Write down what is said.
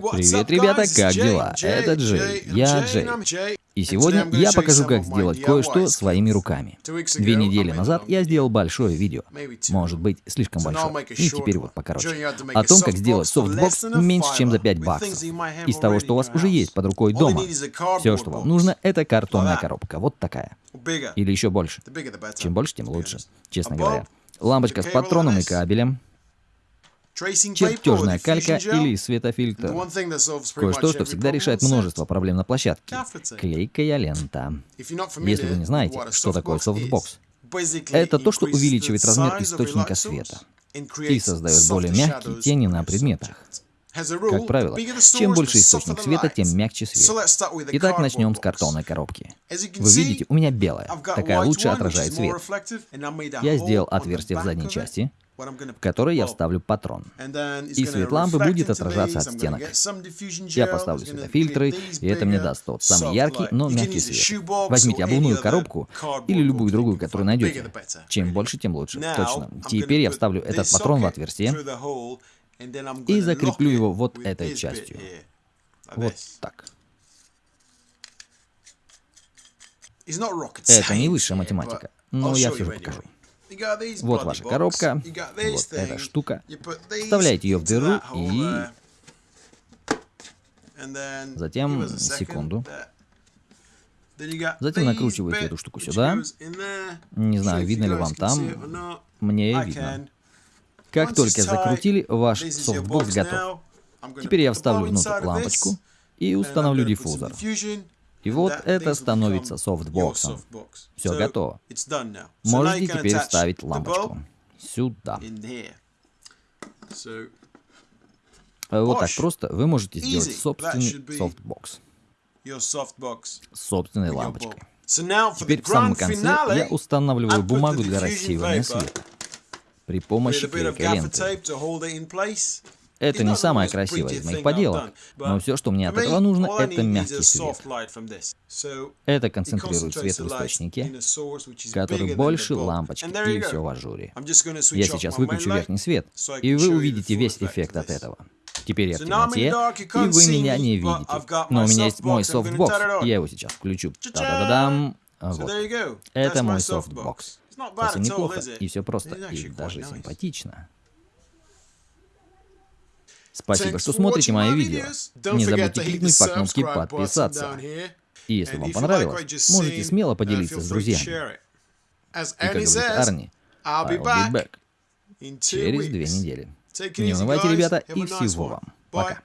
Привет, ребята, как дела? Это Джей, я Джей. И сегодня я покажу, как сделать кое-что своими руками. Две недели назад я сделал большое видео, может быть, слишком большое, и теперь вот покороче, о том, как сделать софтбокс меньше, чем за 5 баксов, из того, что у вас уже есть под рукой дома. Все, что вам нужно, это картонная коробка, вот такая. Или еще больше. Чем больше, тем лучше, честно говоря. Лампочка с патроном и кабелем, чертежная калька или светофильтр. Кое-что, что всегда решает множество проблем на площадке. Клейкая лента. Если вы не знаете, что такое софтбокс, это то, что увеличивает размер источника света и создает более мягкие тени на предметах. Как правило, чем больше источник света, тем мягче свет. Итак, начнем с картонной коробки. Вы видите, у меня белая. Такая лучше отражает свет. Я сделал отверстие в задней части, в которой я вставлю патрон. И свет лампы будет отражаться от стенок. Я поставлю светофильтры, и это мне даст тот самый яркий, но мягкий свет. Возьмите обувную коробку или любую другую, которую найдете. Чем больше, тем лучше. Точно. Теперь я вставлю этот патрон в отверстие и закреплю его вот этой частью. Вот так. Это не высшая математика, но я все же покажу. Вот ваша коробка, вот эта штука. Вставляете ее в дыру и... Затем, секунду. Затем накручиваете эту штуку сюда. Не знаю, видно ли вам там. Мне видно. Как только закрутили, ваш софтбокс готов. Теперь я вставлю внутрь лампочку и установлю диффузор. И вот это становится софтбоксом. Все готово. Можете теперь вставить лампочку. Сюда. Вот так просто вы можете сделать собственный софтбокс. Собственной лампочкой. Теперь в самом конце я устанавливаю бумагу для рассеивания света при помощи клейкой ленты. Это не самое красивое из моих поделок, но все, что мне от этого нужно, это мягкий свет. Это концентрирует свет в источнике, который больше лампочки и все в ажуре. Я сейчас выключу верхний свет, и вы увидите весь эффект от этого. Теперь я в темноте, и вы меня не видите. Но у меня есть мой софтбокс, я его сейчас включу. Та-да-да-дам. Вот. Это мой софтбокс. Совсем неплохо, и все просто, и даже симпатично. Спасибо, что смотрите мои видео. Не забудьте кликнуть по кнопке подписаться. И если вам понравилось, можете смело поделиться с друзьями. И как говорит Арни, I'll be back через две недели. Не унывайте, ребята, и всего вам. Пока.